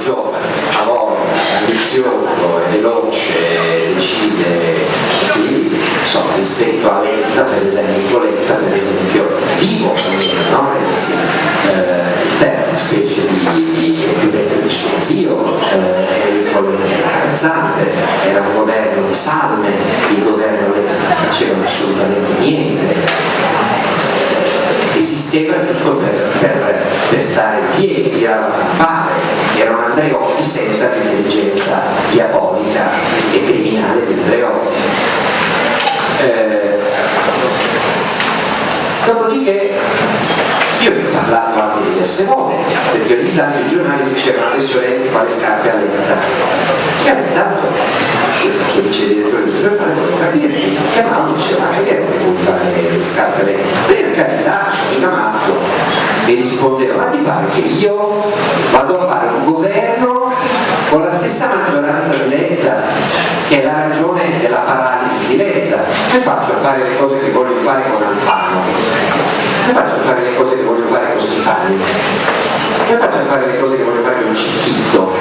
giovane, lavoro, ambizioso, è veloce, decide quindi insomma rispetto a Letta per esempio Letta per esempio vivo no? Renzi eh, una specie di, di più vecchio di suo zio eh, Enrico Cazzante era un governo di salme il governo Letta non facevano assolutamente esisteva giusto per, per, per stare in piedi, tirava a campare, era un Andreotti senza l'intelligenza diabolica e criminale di Andreotti. Eh, dopodiché io ho parlato anche diverse volte, perché ogni tanto i giornali dicevano adesso Renzi fa le scarpe alle E ogni tanto io faccio vice direttore del giornale, volevo capire, mi chiamavo diceva ma che vuoi fare le scarpe rispondeva, ma ti pare che io vado a fare un governo con la stessa maggioranza di Letta, che è la ragione della paralisi di Letta. Come faccio a fare le cose che voglio fare con Alfano? come faccio a fare le cose che voglio fare con Schifani? Come faccio a fare le cose che voglio fare con Cicchitto?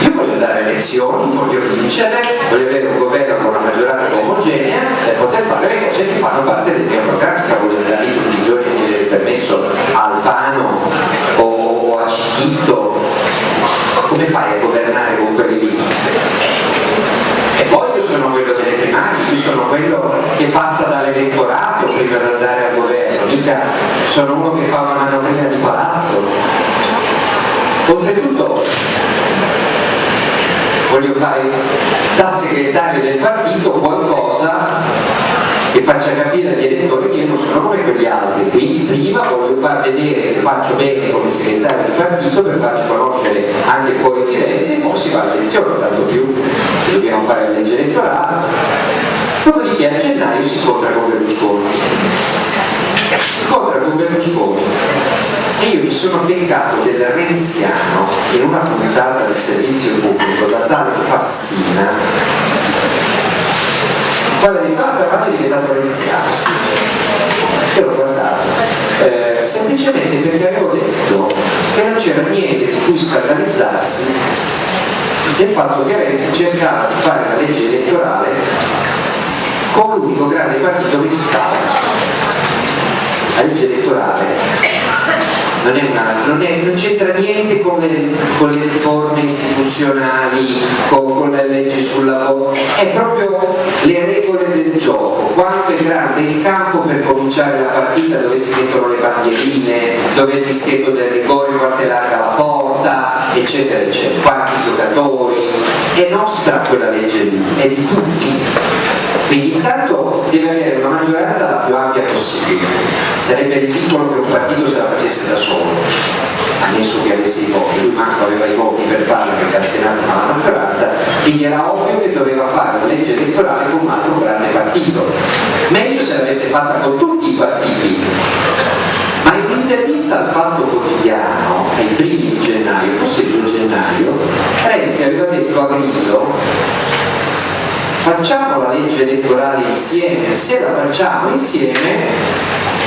Io voglio dare lezioni, voglio vincere, voglio avere un governo Come fai a governare con quelli lì? E poi io sono quello delle primarie, io sono quello che passa dall'elettorato prima di andare al governo, mica sono uno che fa una manovrina di palazzo. Oltretutto voglio fare da segretario del partito qualcosa che faccia capire agli elettori che io non sono come quegli altri, quindi prima voglio far vedere faccio bene come segretario del partito per farmi conoscere anche fuori Firenze e poi si va all'elezione, tanto più dobbiamo fare la legge elettorale. Dopodiché a gennaio si incontra con Berlusconi. Si incontra con Berlusconi e io mi sono beccato del renziano in una puntata del servizio pubblico da tale Fassina quella di Papa Pace è diventato renziano, scusa. Io l'ho guardato. Eh, semplicemente perché avevo detto che non c'era niente di cui scandalizzarsi del fatto che Renzi cercava di fare la legge elettorale con l'unico grande partito che ci stava. La legge elettorale non, non, non c'entra niente con le, con le, riforme istituzionali, con, con, le leggi sul lavoro, è proprio le regole del gioco, quanto è grande il campo per cominciare la partita, dove si mettono le bandierine, dove il dischetto del rigore, quanto è larga la porta, eccetera, eccetera, quanti giocatori, è nostra quella legge lì, è di tutti quindi intanto deve avere una maggioranza la più ampia possibile. Sarebbe ridicolo che un partito se la facesse da solo, ammesso che avesse i voti, lui manco aveva i voti per farlo perché al Senato non ha maggioranza, quindi era ovvio che doveva fare una legge elettorale con un altro grande partito. Meglio se l'avesse fatta con tutti i partiti. Ma in un'intervista al Fatto Quotidiano, ai primi di gennaio, forse il 2 gennaio, Renzi aveva detto a grido facciamo la legge elettorale insieme, se la facciamo insieme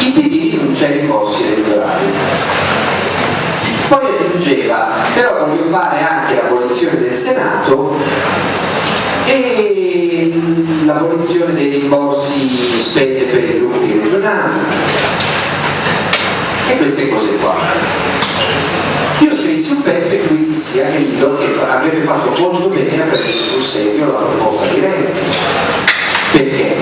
il PD rinuncia ai ricorsi elettorali. Poi aggiungeva, però voglio fare anche l'abolizione del Senato e l'abolizione dei rimborsi spese per i gruppi regionali e queste cose qua io scrissi un pezzo in cui dissi a Grillo che avrebbe fatto molto bene a prendere sul serio la proposta di Renzi perché?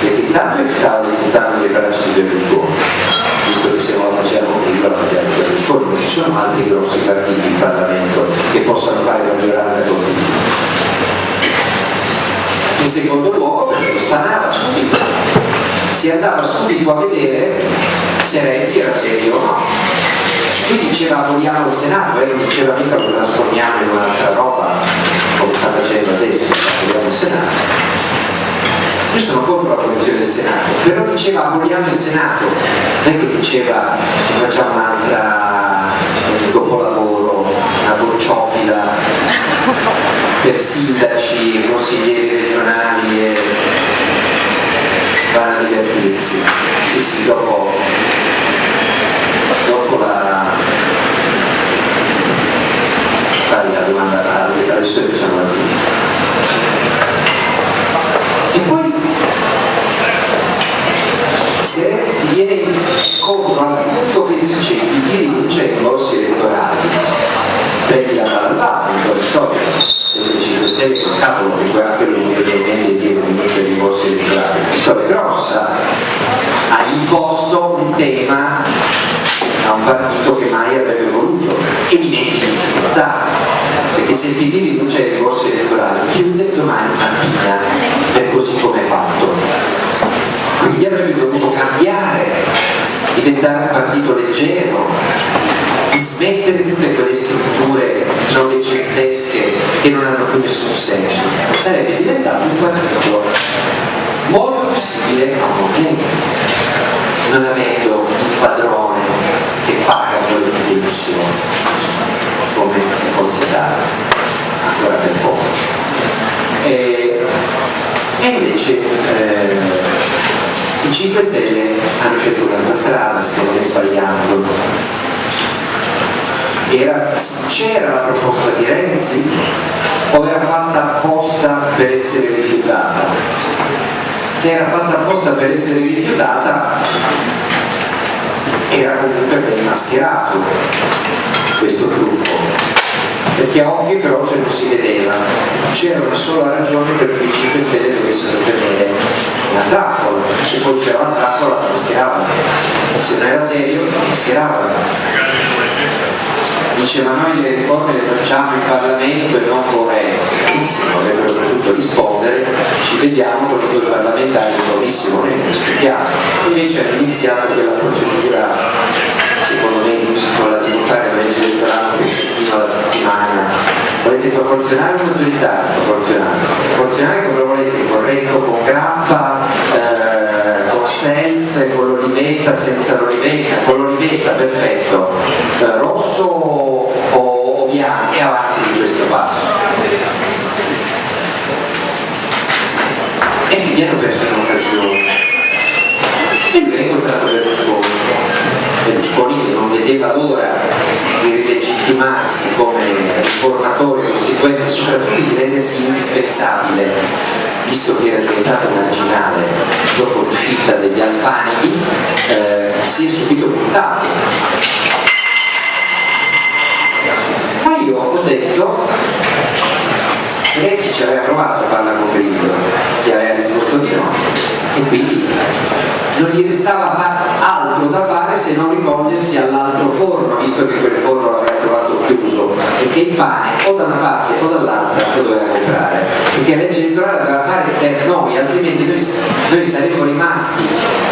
perché intanto evitava buttare le braccia di Berlusconi visto che la facevano Grillo la facevano Berlusconi non ci sono altri grossi partiti in Parlamento che possano fare maggioranza con in secondo luogo perché lo stanava subito si andava subito a vedere se Renzi era serio o no. Qui diceva vogliamo il Senato e non diceva mica lo trasformiamo in un'altra roba come sta facendo adesso, vogliamo il Senato. Io sono contro la posizione del Senato, però diceva vogliamo il Senato, non è che diceva facciamo un'altra dopolavoro, una bocciofila per sindaci, consiglieri regionali e vanno a divertirsi. Sì, sì, dopo, dopo la se ti viene contro al punto che dice che i diri non c'è in borsi elettorali, prendila dalla base in quella storia, senza i 5 Stelle non cavolo che quello che mi viene in mente dire che non c'è i borsi elettorali, vittoria grossa, ha imposto un tema a un partito che mai avrebbe voluto, evidenti difficoltà, perché se il PD rinuncia ai ricorsi elettorali chiude domani mattina per così come è fatto. Quindi avrebbe dovuto cambiare, diventare un partito leggero, smettere tutte quelle strutture novecentesche che non hanno più nessun senso, sarebbe diventato un partito molto simile a un movimento, non avendo il padrone che paga quelle delusioni, come Forza Italia, ancora per poco. E, e invece eh, i 5 Stelle hanno scelto un'altra strada, secondo me sbagliando. C'era la proposta di Renzi o era fatta apposta per essere rifiutata? Se era fatta apposta per essere rifiutata era comunque ben mascherato questo gruppo. Perché a occhio e croce non si vedeva. C'era una sola ragione per cui i 5 Stelle dovessero tenere la trappola. Se poi c'era la trappola la mascheravano se non era serio la mascheravano dice ma noi le riforme le facciamo in Parlamento e non con Renzi benissimo, avrebbero dovuto rispondere ci vediamo con i due parlamentari in commissione e discutiamo invece hanno iniziato quella procedura secondo me con la la legge elettorale che fino alla settimana. Volete proporzionare o maggioritario? proporzionale proporzionale come volete corretto con grappa senza con l'olivetta senza l'olivetta con l'olivetta perfetto. Eh, rosso o, o bianco e avanti di questo passo. E quindi hanno perso un'occasione e lui ha incontrato Berlusconi Berlusconi che non vedeva l'ora di rilegittimarsi come riformatore costituente e soprattutto di rendersi indispensabile visto che era diventato marginale dopo l'uscita degli Alfani eh, si è subito buttato. Ma io ho detto Renzi ci aveva provato a parlare con Grillo che aveva risposto di no e quindi non gli restava altro da fare se non rivolgersi all'altro forno, visto che quel forno l'aveva e che il pane o da una parte o dall'altra lo doveva comprare, perché la legge elettorale doveva fare per noi, altrimenti noi, noi saremmo rimasti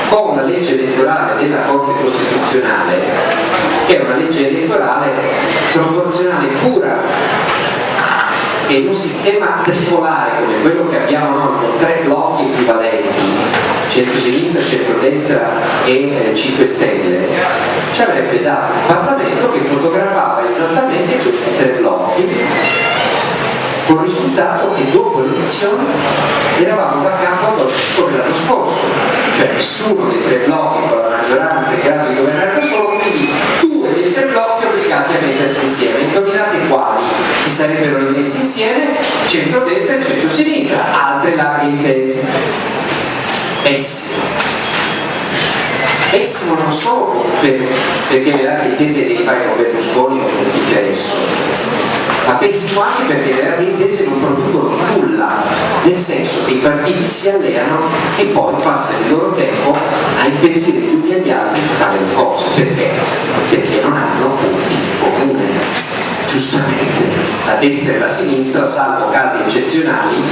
con la legge elettorale della Corte Costituzionale, che è una legge elettorale proporzionale pura e in un sistema tripolare come quello che abbiamo noi con tre blocchi equivalenti centro-sinistra, centro-destra e eh, 5 Stelle, ci avrebbe dato un Parlamento questi tre blocchi con il risultato che dopo le elezioni eravamo da capo come l'anno scorso, cioè nessuno dei tre blocchi con la maggioranza è in di governare da solo, quindi due dei tre blocchi obbligati a mettersi insieme. Indovinate quali si sarebbero messi insieme? Centro-destra e centro-sinistra, altre larghe intese pessimo pessimo non solo per, perché le date intese le fai con Berlusconi o chi adesso ma pessimo anche perché le date intese non producono nulla nel senso che i partiti si alleano e poi passano il loro tempo a impedire uni agli altri di fare le cose perché? perché non hanno punti comune giustamente la destra e la sinistra salvo casi eccezionali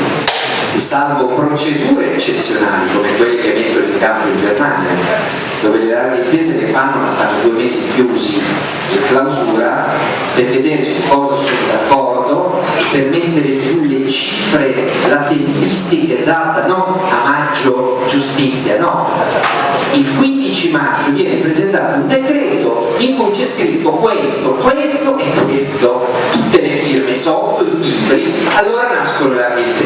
salvo procedure eccezionali come quelle che mettono in campo in Germania, dove le rare intese le fanno ma stanno due mesi chiusi in clausura per vedere su cosa sono d'accordo, per mettere giù le cifre, la tempistica esatta, non a maggio giustizia, no. Il 15 maggio viene presentato un decreto in cui c'è scritto questo, questo e questo, tutte le firme sotto, i libri, allora nascono le larghe intese,